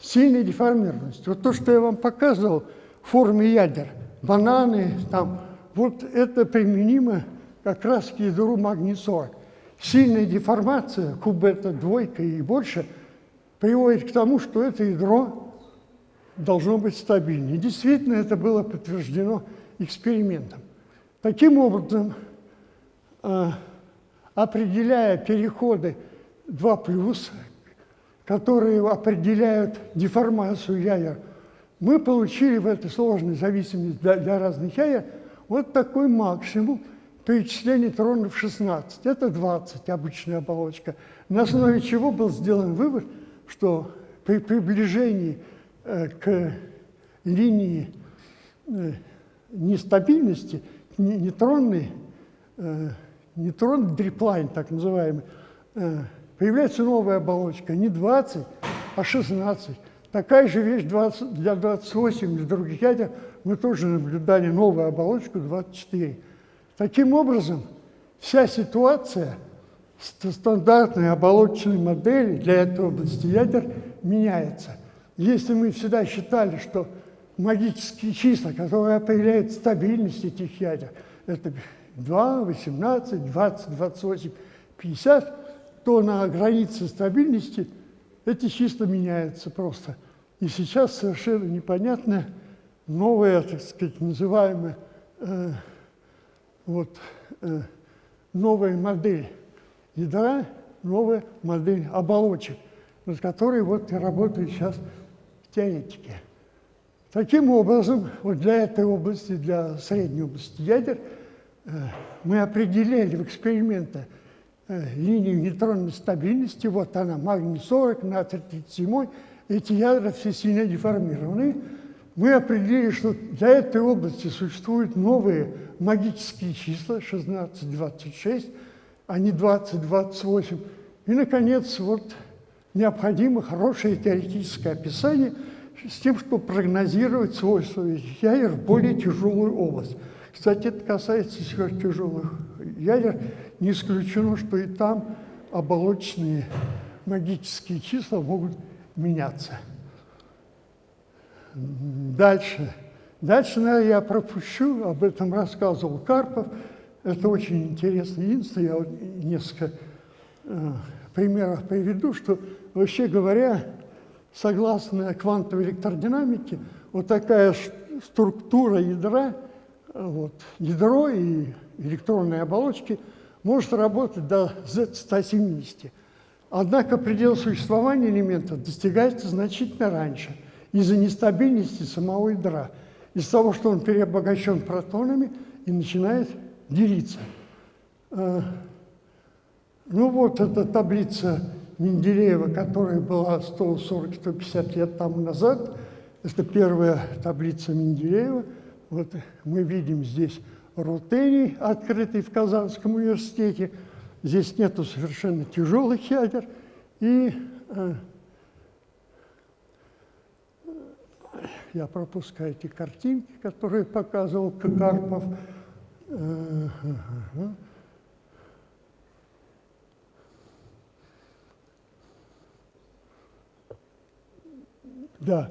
сильной деформированностью. Вот то, что я вам показывал – форме ядер, бананы, там, вот это применимо как раз к ядру магний-40. Сильная деформация, кубета двойка и больше, приводит к тому, что это ядро должно быть стабильнее. Действительно, это было подтверждено экспериментом. Таким образом, э, определяя переходы 2+, которые определяют деформацию ядер мы получили в этой сложной зависимости для, для разных ядер вот такой максимум при числе нейтронов 16. Это 20, обычная оболочка. На основе чего был сделан вывод, что при приближении э, к линии э, нестабильности, нейтронной, э, нейтронный дриплайн, так называемый, э, появляется новая оболочка, не 20, а 16. Такая же вещь 20, для 28 для других ядер мы тоже наблюдали новую оболочку 24. Таким образом, вся ситуация стандартной оболочечной модели для этой области ядер меняется. Если мы всегда считали, что магические числа, которые определяют стабильность этих ядер, это 2, 18, 20, 28, 50, то на границе стабильности эти числа меняются просто. И сейчас совершенно непонятная новая, так сказать, называемая э, вот, э, новая модель ядра, новая модель оболочек, над которой вот и работают сейчас теоретики. Таким образом, вот для этой области, для средней области ядер, э, мы определили в эксперименте э, линию нейтронной стабильности, вот она, магний 40, натрий 37, эти ядра все сильно деформированы. Мы определили, что для этой области существуют новые магические числа 16, 26, а не 20, 28. И, наконец, вот необходимо хорошее теоретическое описание с тем, чтобы прогнозировать свойства ядер в более тяжелую область. Кстати, это касается сверхтяжелых ядер. Не исключено, что и там оболочные магические числа могут меняться. Дальше. Дальше, наверное, я пропущу, об этом рассказывал Карпов. Это очень интересное единство. Я вот несколько э, примеров приведу, что, вообще говоря, согласно квантовой электродинамике, вот такая структура ядра, вот, ядро и электронные оболочки может работать до Z170. Однако предел существования элемента достигается значительно раньше из-за нестабильности самого ядра, из-за того, что он переобогащен протонами и начинает делиться. Э, ну вот эта таблица Менделеева, которая была 140-150 лет тому назад. Это первая таблица Менделеева. Вот мы видим здесь рутений, открытый в Казанском университете. Здесь нету совершенно тяжелых ядер. И э, я пропускаю эти картинки, которые показывал Карпов. Э, э, э, Да,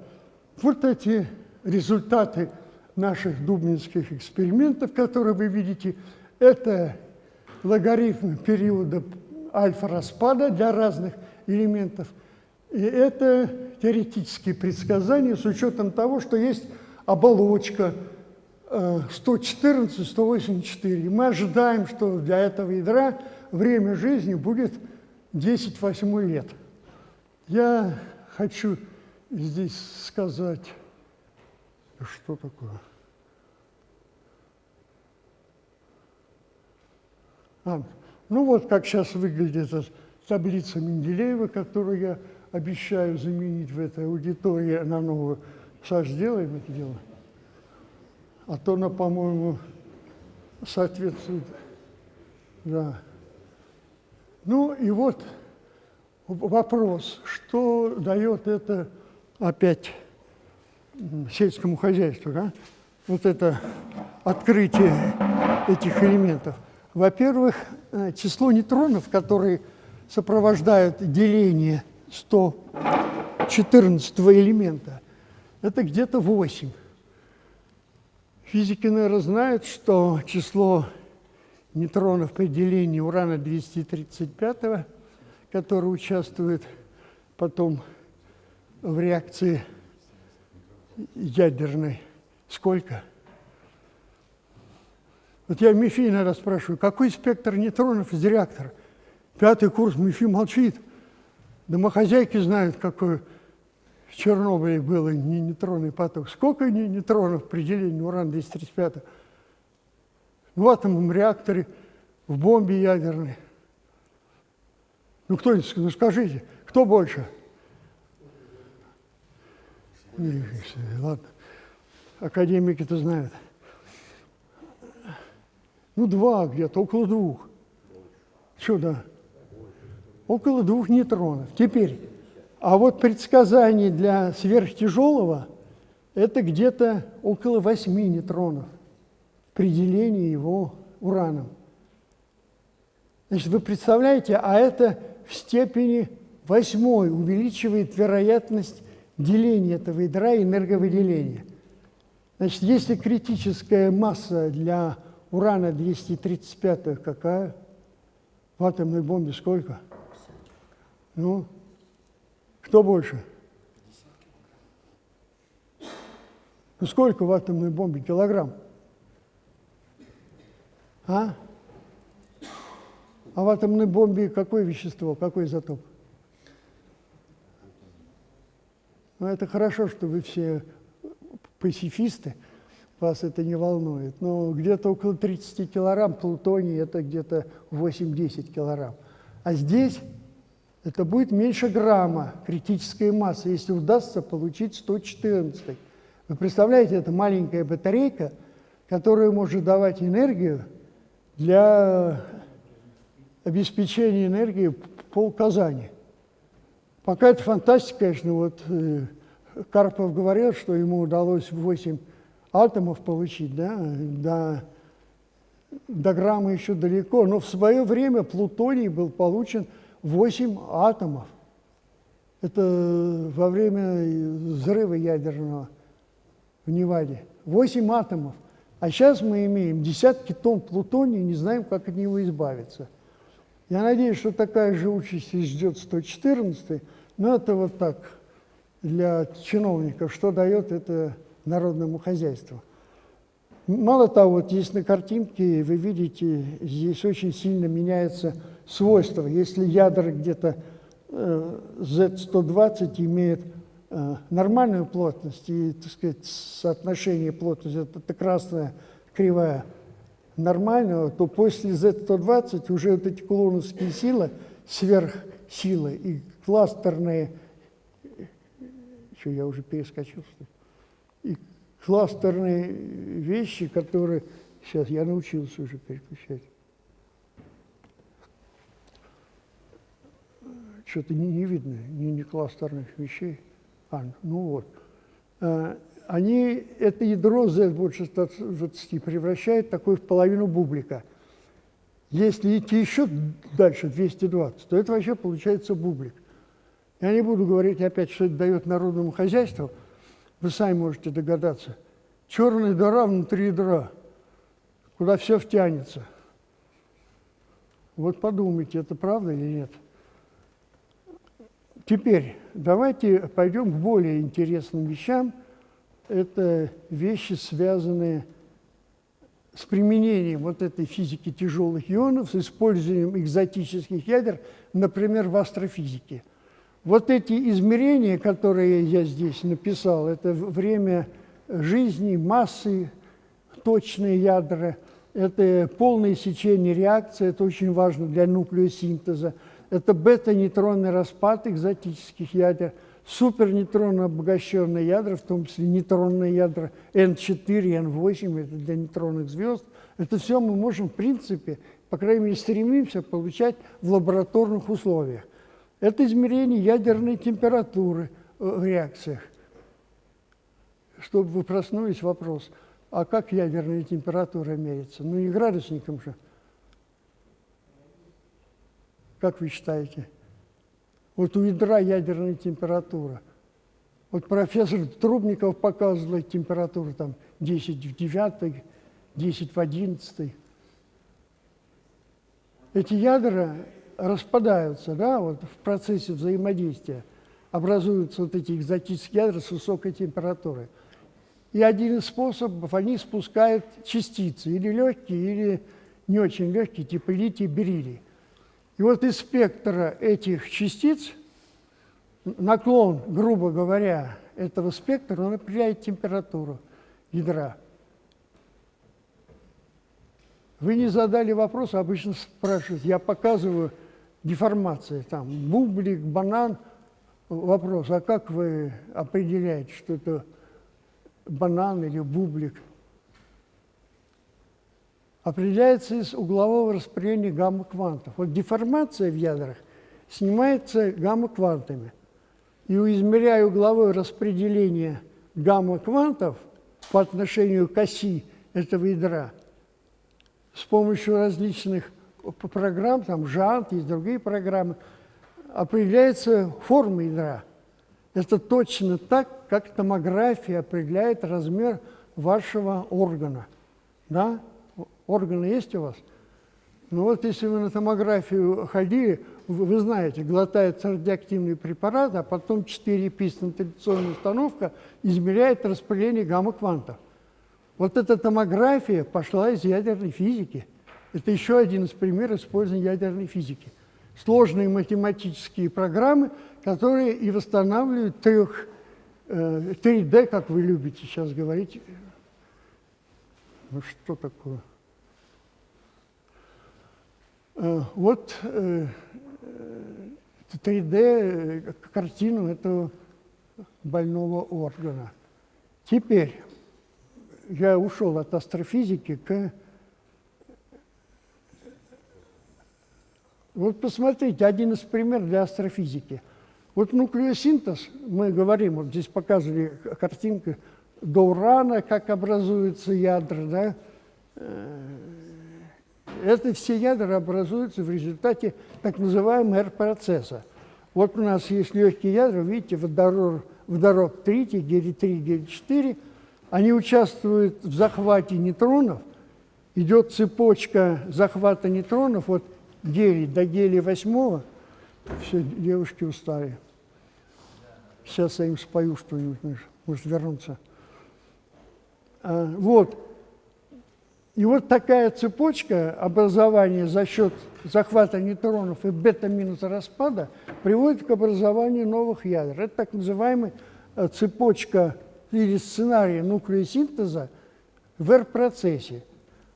вот эти результаты наших дубнинских экспериментов, которые вы видите, это логарифм периода альфа-распада для разных элементов. И это теоретические предсказания с учетом того, что есть оболочка 114-184. Мы ожидаем, что для этого ядра время жизни будет 10 восьмой лет. Я хочу здесь сказать, что такое. А, ну вот как сейчас выглядит эта таблица Менделеева, которую я обещаю заменить в этой аудитории на новую. Саш, сделаем это дело? А то она, по-моему, соответствует. Да. Ну и вот вопрос, что дает это опять сельскому хозяйству, да? вот это открытие этих элементов. Во-первых, э, число нейтронов, которые сопровождают деление 114 элемента, это где-то 8. Физики, наверное, знают, что число нейтронов при делении урана-235, который участвует потом в реакции ядерной сколько? Вот я МИФИ иногда спрашиваю, какой спектр нейтронов из реактора? Пятый курс МИФИ молчит. Домохозяйки знают, какой в Чернобыле был нейтронный поток. Сколько нейтронов при делении уран-235? В атомном реакторе, в бомбе ядерной. Ну, кто-нибудь, ну скажите, кто больше? Ладно. Академики-то знают. Ну, два где-то, около двух. Что, да? Около двух нейтронов. Теперь, а вот предсказание для сверхтяжелого – это где-то около восьми нейтронов при делении его ураном. Значит, вы представляете, а это в степени восьмой увеличивает вероятность деления этого ядра и энерговыделения. Значит, если критическая масса для урана 235 какая? В атомной бомбе сколько? Ну, кто больше? Ну, сколько в атомной бомбе? Килограмм? А? А в атомной бомбе какое вещество, какой изотоп? Ну, это хорошо, что вы все пацифисты, вас это не волнует. Но где-то около 30 килограмм плутоний – это где-то 8-10 килограмм. А здесь это будет меньше грамма критической массы, если удастся получить 114. Вы представляете, это маленькая батарейка, которая может давать энергию для обеспечения энергии пол Казани. Пока это фантастика, конечно, вот э, Карпов говорил, что ему удалось 8 атомов получить, да, до, до грамма еще далеко, но в свое время плутоний был получен 8 атомов. Это во время взрыва ядерного в Неваде. 8 атомов. А сейчас мы имеем десятки тонн плутония, не знаем, как от него избавиться. Я надеюсь, что такая же участь ждет 114 но это вот так, для чиновников, что дает это народному хозяйству. Мало того, вот здесь на картинке вы видите, здесь очень сильно меняется свойства. Если ядра где-то э, Z120 имеет э, нормальную плотность и, так сказать, соотношение плотности, это, это красная кривая нормального, то после Z120 уже вот эти кулоновские силы, сверхсилы и кластерные, что я уже перескочил, и кластерные вещи, которые сейчас я научился уже переключать. что-то не, не видно, ни, ни кластерных вещей. А, ну вот. А, они это ядро Z больше 120 превращают такое в половину бублика. Если идти еще дальше, 220, то это вообще получается бублик. Я не буду говорить опять, что это дает народному хозяйству. Вы сами можете догадаться. Черная дыра внутри ядра, куда все втянется. Вот подумайте, это правда или нет? Теперь давайте пойдем к более интересным вещам. Это вещи, связанные с применением вот этой физики тяжелых ионов, с использованием экзотических ядер, например, в астрофизике. Вот эти измерения, которые я здесь написал, это время жизни, массы, точные ядра, это полное сечение реакции, это очень важно для нуклеосинтеза – это бета-нейтронный распад экзотических ядер, супернейтронно обогащенные ядра, в том числе нейтронные ядра N4, N8, это для нейтронных звезд. Это все мы можем, в принципе, по крайней мере, стремимся получать в лабораторных условиях. Это измерение ядерной температуры э, в реакциях. Чтобы вы проснулись, вопрос, а как ядерная температура меряется? Ну, не градусником же. Как вы считаете? Вот у ядра ядерная температура. Вот профессор Трубников показывал температуру там 10 в 9, 10 в 11. Эти ядра распадаются да, вот в процессе взаимодействия. Образуются вот эти экзотические ядра с высокой температурой. И один из способов, они спускают частицы, или легкие, или не очень легкие, типа литий, бериллий. И вот из спектра этих частиц наклон, грубо говоря, этого спектра, он определяет температуру ядра. Вы не задали вопрос, обычно спрашивают, я показываю деформации, там, бублик, банан, вопрос, а как вы определяете, что это банан или бублик? Определяется из углового распределения гамма-квантов. Вот деформация в ядрах снимается гамма-квантами. И измеряя угловое распределение гамма-квантов по отношению к оси этого ядра, с помощью различных программ, там ЖАНТ, есть другие программы, определяется форма ядра. Это точно так, как томография определяет размер вашего органа. Да? Органы есть у вас? Ну вот если вы на томографию ходили, вы, вы знаете, глотается радиоактивный препарат, а потом 4 пистонталляционная установка измеряет распределение гамма-квантов. Вот эта томография пошла из ядерной физики. Это еще один из примеров использования ядерной физики. Сложные математические программы, которые и восстанавливают трех, э, 3D, как вы любите сейчас говорить. Ну что такое? Э, вот э, 3D э, картину этого больного органа. Теперь я ушел от астрофизики к... Вот посмотрите, один из примеров для астрофизики. Вот нуклеосинтез, мы говорим, вот здесь показывали картинку до урана, как образуются ядра, да? Э, это все ядра образуются в результате так называемого R-процесса. Вот у нас есть легкие ядра, видите, водород, водород тритий, гелий-3, гелий-4, они участвуют в захвате нейтронов, идет цепочка захвата нейтронов, вот гелий до гелия восьмого, все, девушки устали. Сейчас я им спою что-нибудь, может вернуться. А, вот. И вот такая цепочка образования за счет захвата нейтронов и бета-минус распада приводит к образованию новых ядер. Это так называемая э, цепочка или сценария нуклеосинтеза в R-процессе.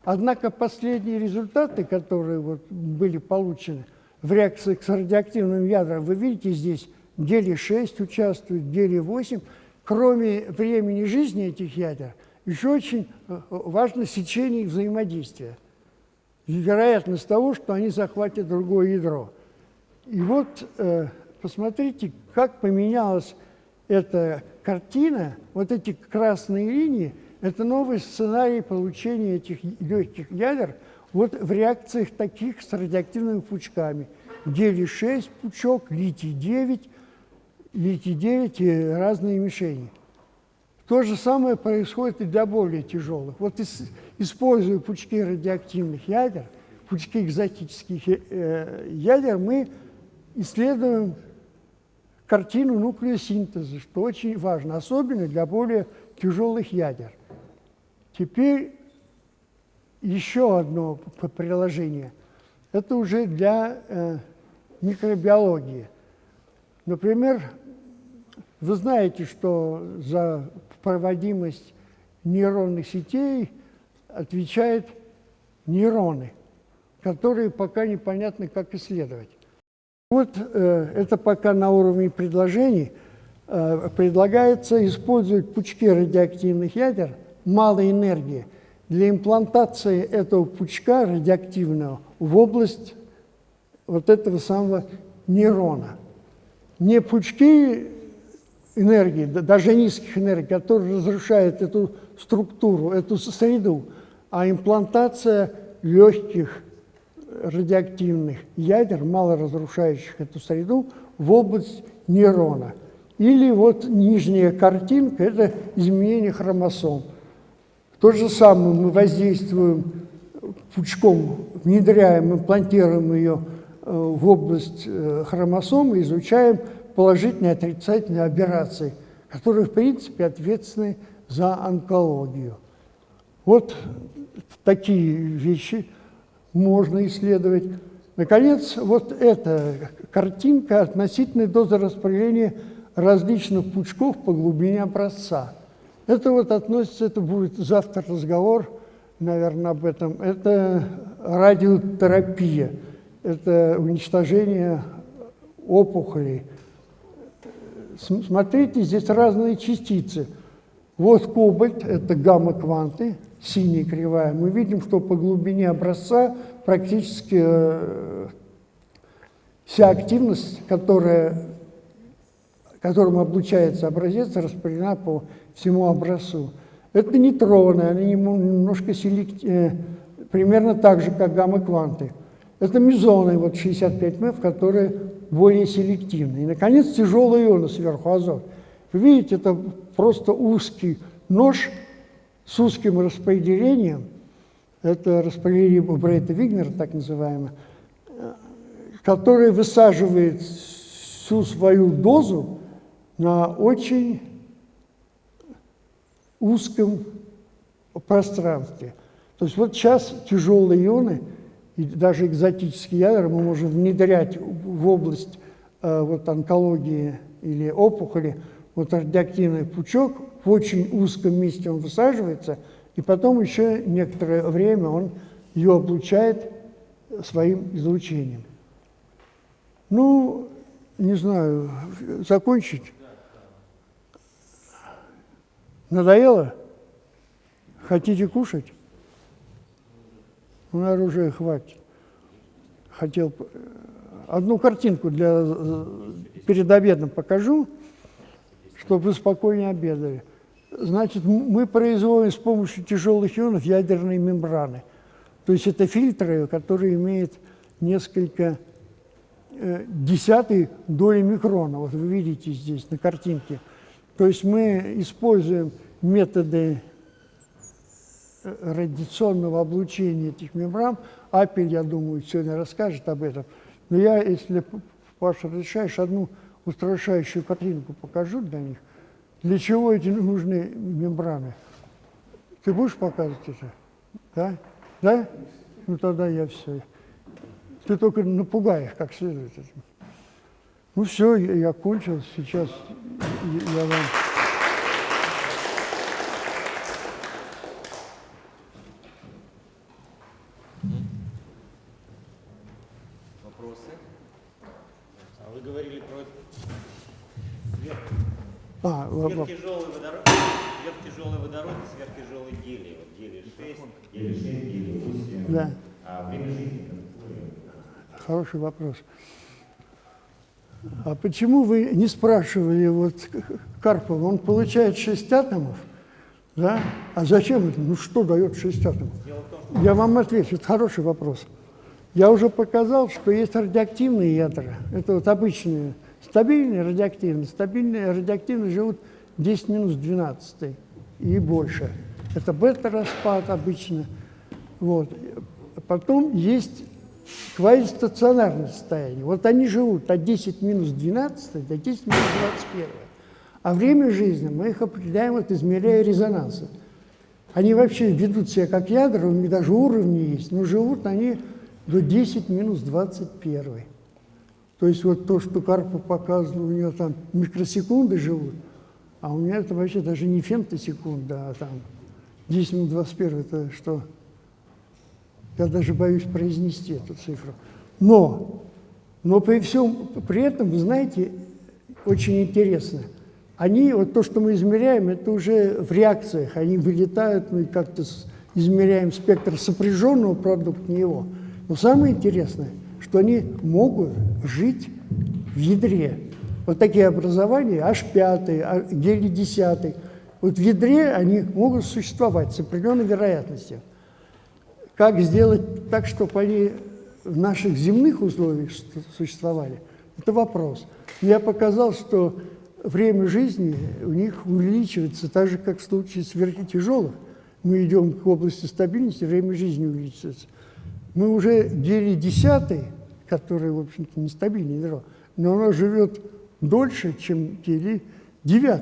Однако последние результаты, которые вот были получены в реакции с радиоактивным ядром, вы видите здесь гелий-6 участвует, гелий-8. Кроме времени жизни этих ядер, еще очень э, важно сечение их взаимодействия. Вероятность того, что они захватят другое ядро. И вот э, посмотрите, как поменялась эта картина, вот эти красные линии, это новый сценарий получения этих легких ядер вот в реакциях таких с радиоактивными пучками. Гелий-6 пучок, литий-9, литий-9 и разные мишени. То же самое происходит и для более тяжелых. Вот используя пучки радиоактивных ядер, пучки экзотических э, ядер, мы исследуем картину нуклеосинтеза, что очень важно, особенно для более тяжелых ядер. Теперь еще одно приложение. Это уже для э, микробиологии. Например, вы знаете, что за проводимость нейронных сетей отвечают нейроны, которые пока непонятно, как исследовать. Вот э, это пока на уровне предложений. Э, предлагается использовать пучки радиоактивных ядер малой энергии для имплантации этого пучка радиоактивного в область вот этого самого нейрона. Не пучки энергии, даже низких энергий, которые разрушают эту структуру, эту среду, а имплантация легких радиоактивных ядер, мало разрушающих эту среду, в область нейрона. Или вот нижняя картинка – это изменение хромосом. То же самое мы воздействуем пучком, внедряем, имплантируем ее э, в область э, хромосом и изучаем положительные и отрицательные операции, которые, в принципе, ответственны за онкологию. Вот такие вещи – можно исследовать. Наконец, вот эта картинка относительной дозы распределения различных пучков по глубине образца. Это вот относится, это будет завтра разговор, наверное, об этом. Это радиотерапия, это уничтожение опухолей см- смотрите, здесь разные частицы. Вот кобальт, это гамма-кванты, синяя кривая. Мы видим, что по глубине образца практически э, вся активность, которая, которым облучается образец, распределена по всему образцу. Это нейтроны, они немножко селект- э, примерно так же, как гамма-кванты. Это мезоны, вот 65 МФ, которые более селективны. И, наконец, тяжелые ионы сверху, азот. Вы видите, это просто узкий нож с узким распределением. Это распределение Брейта-Вигнера, так называемое, э, который высаживает всю свою дозу на очень узком пространстве. То есть вот сейчас тяжелые ионы и даже экзотические ядра мы можем внедрять в область э, вот, онкологии или опухоли. Вот радиоактивный пучок в очень узком месте он высаживается, и потом еще некоторое время он ее облучает своим излучением. Ну, не знаю, закончить? Надоело? Хотите кушать? Ну, наверное, уже хватит. Хотел п- одну картинку для э, перед обедом покажу, чтобы вы спокойнее обедали. Значит, мы производим с помощью тяжелых ионов ядерные мембраны. То есть это фильтры, которые имеют несколько э, десятой доли микрона. Вот вы видите здесь на картинке. То есть мы используем методы э, радиационного облучения этих мембран. Апель, я думаю, сегодня расскажет об этом. Но я, если Паша разрешаешь, одну устрашающую картинку покажу для них. Для чего эти нужны мембраны? Ты будешь показывать это? Да? Да? Ну тогда я все. Ты только напугай их как следует. этим. Ну все, я, я кончил. Сейчас я- вам... Вопросы? А вы говорили про сверх, А, сверхтяжелый водород, сверхтяжелый водород и сверхтяжелый гелий. Вот гелий 6, гелий 6, гелий 8. да, А время жизни какое? хороший вопрос. А почему вы не спрашивали вот Карпова? Он получает 6 атомов, да? А зачем это? Ну что дает 6 атомов? Я вам отвечу, это хороший вопрос. Я уже показал, что есть радиоактивные ядра. Это вот обычные, стабильные радиоактивные. Стабильные радиоактивные живут 10 минус 12 и больше. Это бета-распад обычно. Вот. Потом есть квазистационарное состояние. Вот они живут от 10 минус 12 до 10 минус 21. А время жизни мы их определяем, вот, измеряя резонансы. Они вообще ведут себя как ядра, у них даже уровни есть, но живут они до 10 минус 21. То есть вот то, что Карпов показывал, у него там микросекунды живут, а у меня это вообще даже не фемтосекунда, а там 10 минус 21 это что? Я даже боюсь произнести эту цифру. Но, но при всем при этом, вы знаете, очень интересно. Они, вот то, что мы измеряем, это уже в реакциях. Они вылетают, мы как-то измеряем спектр сопряженного продукта, не его. Но самое интересное, что они могут жить в ядре. Вот такие образования, H5, гелий-10. Вот в ядре они могут существовать с определенной вероятностью. Как сделать так, чтобы они в наших земных условиях су- существовали, это вопрос. Я показал, что время жизни у них увеличивается так же, как в случае сверхтяжелых. Мы идем к области стабильности, время жизни увеличивается. Мы уже гелий 10, который, в общем-то, нестабильное ядро, но оно живет дольше, чем гелий 9.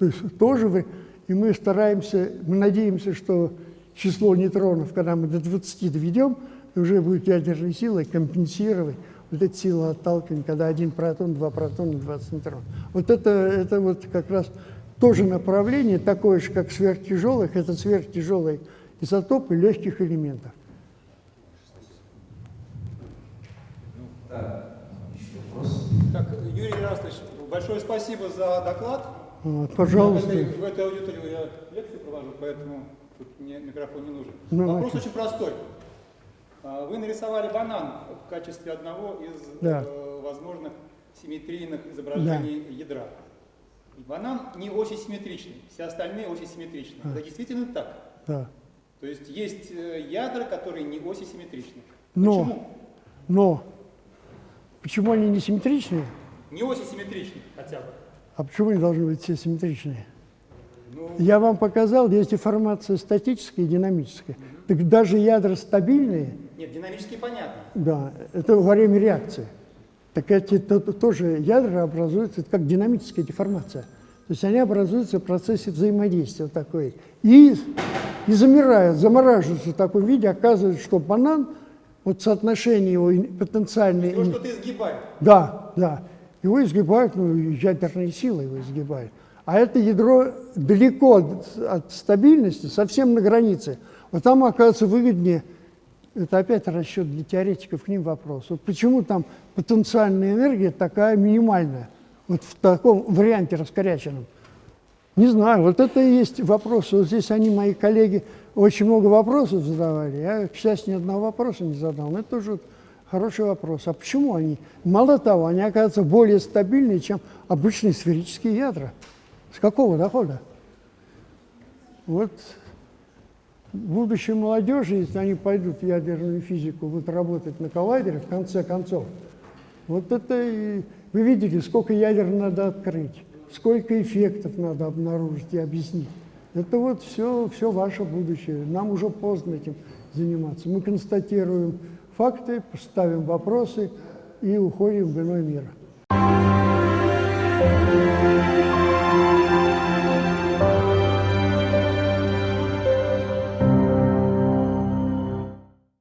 То есть тоже вы, и мы стараемся, мы надеемся, что число нейтронов, когда мы до 20 доведем, уже будет ядерной силой компенсировать вот эти силы отталкивания, когда один протон, два протона, 20 нейтронов. Вот это, это вот как раз тоже направление, такое же, как сверхтяжелых, это сверхтяжелые изотопы легких элементов. Так, Юрий Ярославович, Большое спасибо за доклад. Пожалуйста. В этой, в этой аудитории я лекции провожу, поэтому тут мне микрофон не нужен. Ну, Вопрос очень простой. А, Вы нарисовали банан в качестве одного из Да. э, возможных симметрийных изображений ядра. И банан не осисимметричный, все остальные осисимметричны. А. Это действительно так. Да. То есть есть э, ядра, которые не осисимметричны. Но. Почему? Но почему они не симметричные? Не осисимметричны хотя бы. А почему они должны быть все симметричные? Ну, Я вам показал, есть деформация статическая и динамическая. Так даже ядра стабильные, нет, динамически понятно. да, это во время реакции. Так эти то- то- тоже ядра образуются, это как динамическая деформация. То есть они образуются в процессе взаимодействия вот такой. И, и замирают, замораживаются в таком виде. Оказывается, что банан, вот соотношение его потенциальной... Его что-то изгибает. Да, да. Его изгибают, ну, ядерные силы его изгибают. А это ядро далеко от, стабильности, совсем на границе. Вот там, оказывается, выгоднее, это опять расчет для теоретиков, к ним вопрос. Вот почему там потенциальная энергия такая минимальная, вот в таком варианте раскоряченном? Не знаю, вот это и есть вопрос. Вот здесь они, мои коллеги, очень много вопросов задавали. Я, к счастью, ни одного вопроса не задал. Но это тоже хороший вопрос. А почему они? Мало того, они оказываются более стабильные, чем обычные сферические ядра. С какого дохода? Вот будущей молодежи, если они пойдут в ядерную физику, будут работать на коллайдере, в конце концов, вот это и... Вы видели, сколько ядер надо открыть, сколько эффектов надо обнаружить и объяснить. Это вот все, все ваше будущее. Нам уже поздно этим заниматься. Мы констатируем факты, ставим вопросы и уходим в иной мир. Thank you.